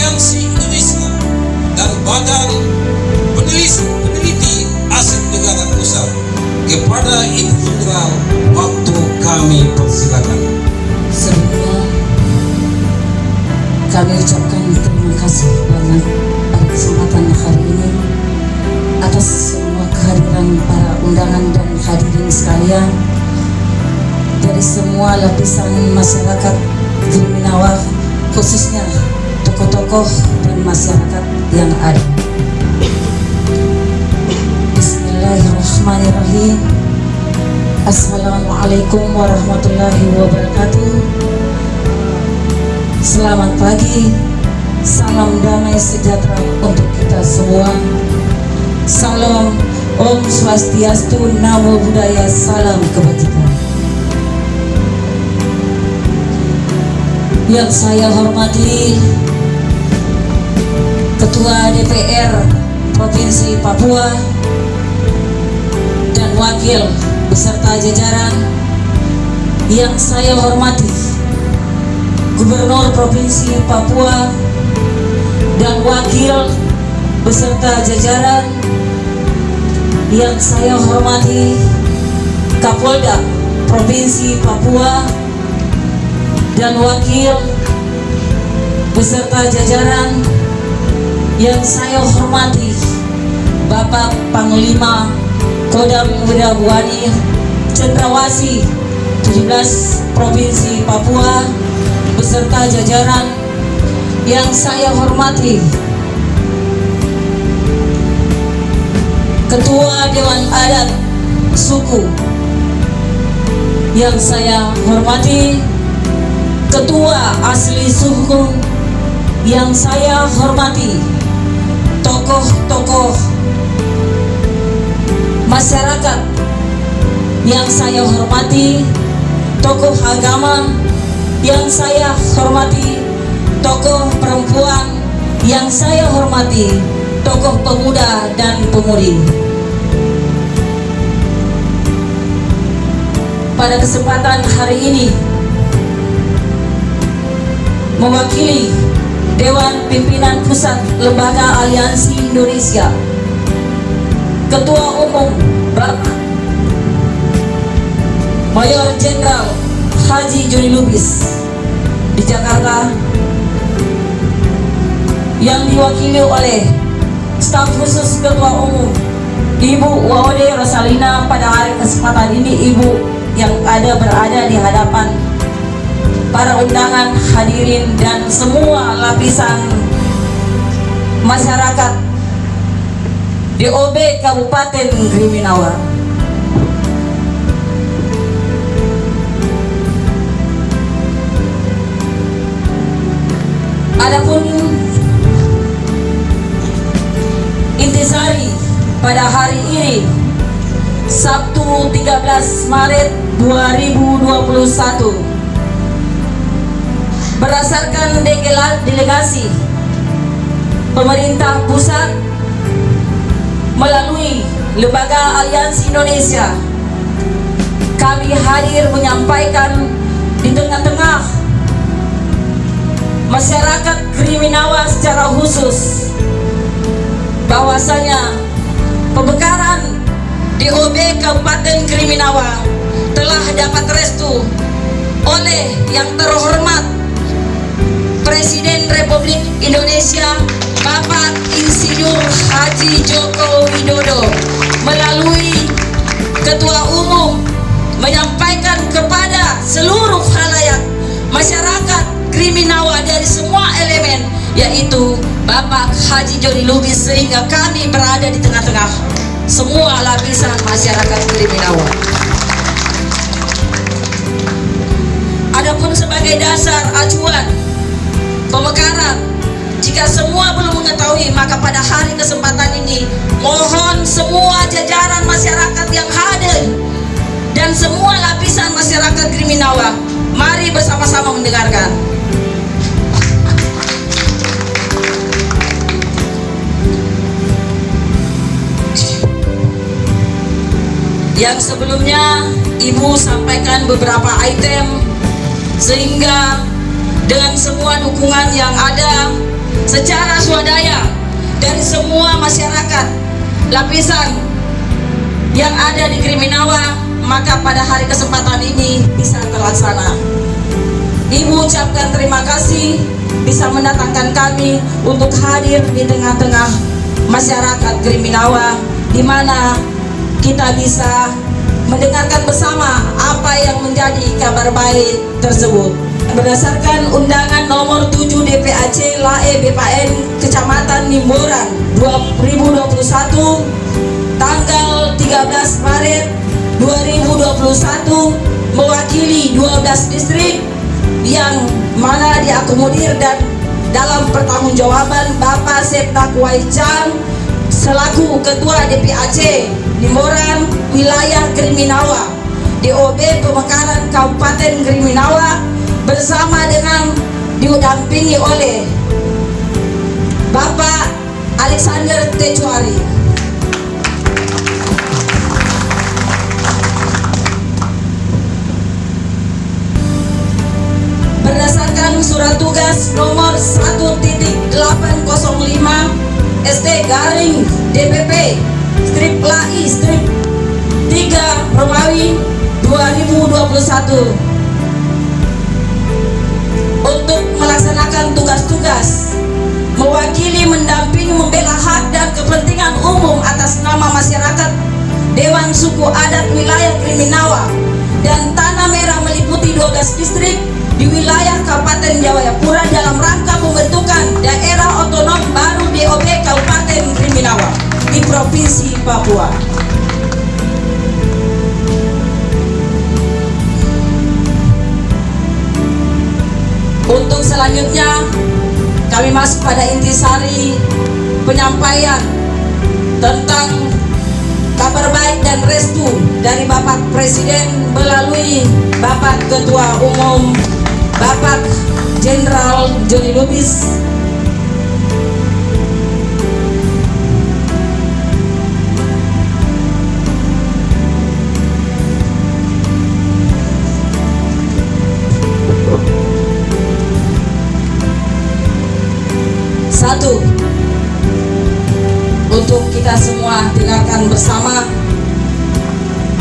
Aliansi Indonesia dan Badan Peneliti, Peneliti Aset Negara Pusat kepada Ibu Jenderal waktu kami persilakan. Sebelumnya kami ucapkan terima kasih banyak pada kesempatan hari ini atas semua kehadiran para undangan dan hadirin sekalian dari semua lapisan masyarakat Giliminawar khususnya tokoh-tokoh dan masyarakat yang ada. Bismillahirrahmanirrahim. Assalamualaikum warahmatullahi wabarakatuh. Selamat pagi, salam damai sejahtera untuk kita semua. Salam Om Swastiastu, Namo Buddhaya, salam kebajikan. Yang saya hormati Ketua DPR Provinsi Papua dan Wakil beserta jajaran yang saya hormati Gubernur Provinsi Papua dan Wakil beserta jajaran yang saya hormati Kapolda Provinsi Papua dan Wakil beserta jajaran yang saya hormati Bapak Panglima Kodam Wirawani Cendrawasi 17 Provinsi Papua beserta jajaran yang saya hormati. Ketua Dewan Adat Suku yang saya hormati Ketua Asli Suku yang saya hormati tokoh-tokoh masyarakat yang saya hormati tokoh agama yang saya hormati tokoh perempuan yang saya hormati tokoh pemuda dan pemudi. Pada kesempatan hari ini mewakili Dewan Pimpinan Pusat Lembaga Aliansi Indonesia. Ketua Umum Bapak Mayor Jenderal Haji Joni Lubis di Jakarta yang diwakili oleh staf khusus Ketua Umum Ibu Wawade Rosalina pada hari kesempatan ini Ibu yang ada berada di hadapan para undangan hadirin dan semua lapisan masyarakat DOB Kabupaten Kriminawar. Adapun intisari pada hari ini Sabtu 13 Maret 2021 berdasarkan delegasi pemerintah pusat melalui Lembaga Aliansi Indonesia kami hadir menyampaikan di tengah-tengah masyarakat Kriminawa secara khusus bahwasanya pembekaran DOB Kabupaten Kriminawa telah dapat restu oleh yang terhormat Presiden Republik Indonesia Bapak Insinyur Haji Joko Widodo melalui Ketua Umum menyampaikan kepada seluruh halayak masyarakat Kriminawa dari semua elemen yaitu Bapak Haji Joni Lubis sehingga kami berada di tengah-tengah semua lapisan masyarakat Kriminawa. Adapun sebagai dasar acuan pemekaran. Jika semua belum mengetahui maka pada hari kesempatan ini mohon semua jajaran masyarakat yang hadir dan semua lapisan masyarakat Kriminawa mari bersama-sama mendengarkan. Yang sebelumnya ibu sampaikan beberapa item sehingga dengan semua dukungan yang ada secara swadaya dari semua masyarakat lapisan yang ada di Kriminawa maka pada hari kesempatan ini bisa terlaksana. Ibu ucapkan terima kasih bisa mendatangkan kami untuk hadir di tengah-tengah masyarakat Kriminawa di mana kita bisa mendengarkan bersama apa yang menjadi kabar baik tersebut. Berdasarkan undangan nomor 7 DPAC LAE BPN Kecamatan Nimboran 2021 tanggal 13 Maret 2021 mewakili 12 distrik yang mana diakomodir dan dalam pertanggungjawaban Bapak Septa Kuaicang selaku Ketua DPAC Nimboran Wilayah Kriminawa DOB Pemekaran Kabupaten Kriminawa bersama dengan didampingi oleh Bapak Alexander Tecuari. Berdasarkan surat tugas nomor Suku Adat Wilayah Kriminawa dan Tanah Merah meliputi 12 distrik di wilayah Kabupaten Jayapura dalam rangka pembentukan daerah otonom baru DOB Kabupaten Kriminawa di Provinsi Papua. Untuk selanjutnya kami masuk pada intisari penyampaian tentang kabar baik dan restu dari Bapak Presiden melalui Bapak Ketua Umum Bapak Jenderal Joni Lubis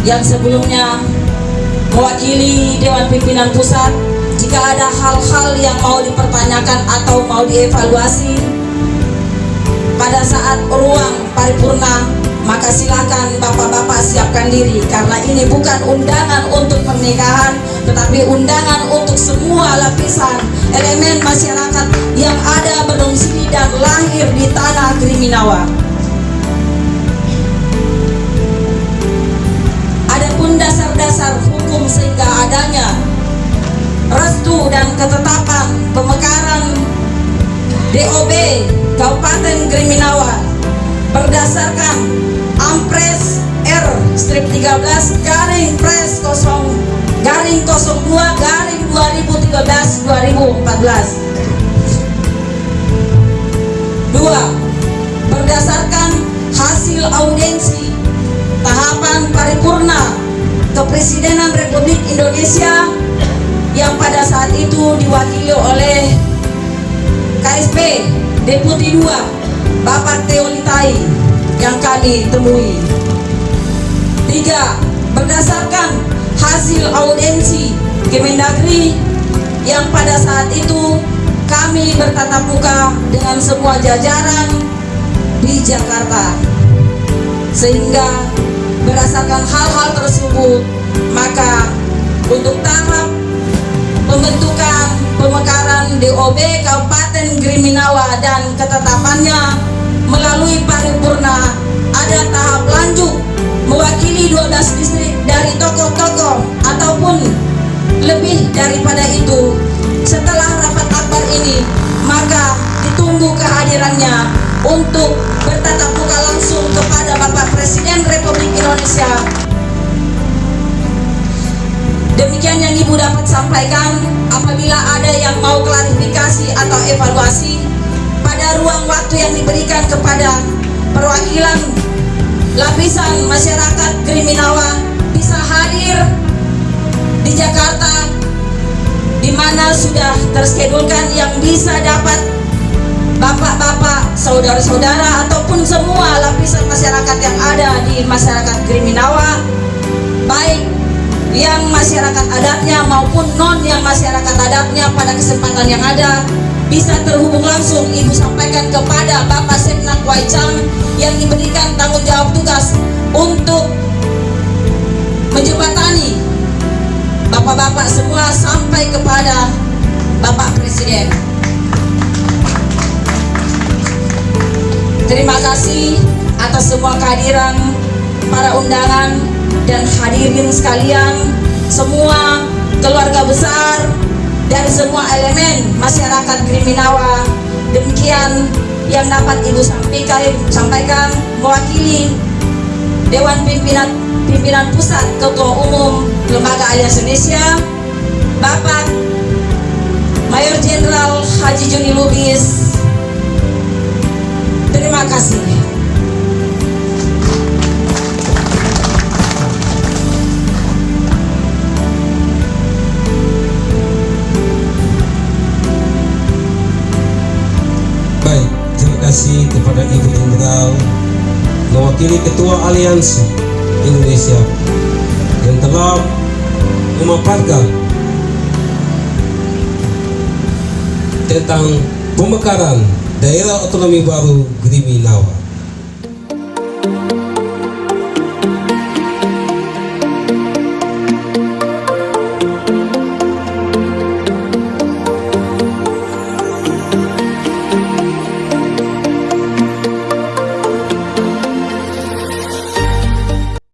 Yang sebelumnya Mewakili Dewan Pimpinan Pusat Jika ada hal-hal yang mau dipertanyakan atau mau dievaluasi Pada saat ruang paripurna Maka silakan bapak-bapak siapkan diri Karena ini bukan undangan untuk pernikahan Tetapi undangan untuk semua lapisan elemen masyarakat yang ada berdomisili dan lahir di tanah Kriminawa. DOB Kabupaten Kriminawa berdasarkan Ampres R strip 13 garing pres 0 garing 02 garing 2013 2014 Deputi 2 Bapak Teolitai yang kami temui. Tiga, berdasarkan hasil audiensi Kemendagri yang pada saat itu kami bertatap muka dengan semua jajaran di Jakarta sehingga berdasarkan hal-hal tersebut maka untuk tahap pembentukan pemekaran DOB Kabupaten Griminawa dan ketetapannya melalui paripurna. Ada tahap lanjut mewakili 12 distrik dari tokoh-tokoh ataupun lebih daripada itu. Setelah rapat akbar ini maka ditunggu kehadirannya untuk bertatap muka langsung kepada Bapak Presiden Republik Indonesia demikian yang ibu dapat sampaikan apabila ada yang mau klarifikasi atau evaluasi pada ruang waktu yang diberikan kepada perwakilan lapisan masyarakat Kriminawa bisa hadir di Jakarta di mana sudah terskedulkan yang bisa dapat bapak-bapak, saudara-saudara ataupun semua lapisan masyarakat yang ada di masyarakat Kriminawa baik yang masyarakat adatnya maupun non yang masyarakat adatnya pada kesempatan yang ada bisa terhubung langsung ibu sampaikan kepada Bapak Setnak Waicang yang diberikan tanggung jawab tugas untuk menjembatani bapak-bapak semua sampai kepada Bapak Presiden. Terima kasih atas semua kehadiran para undangan dan hadirin sekalian, semua keluarga besar dari semua elemen masyarakat Kriminawa. Demikian yang dapat Ibu sampaikan, sampaikan mewakili Dewan Pimpinan Pimpinan Pusat Ketua Umum Lembaga Aliansi Indonesia, Bapak Mayor Jenderal Haji Juni Lubis. Terima kasih. Mewakili Ketua Aliansi Indonesia yang telah memaparkan tentang pemekaran daerah otonomi baru Griminawa.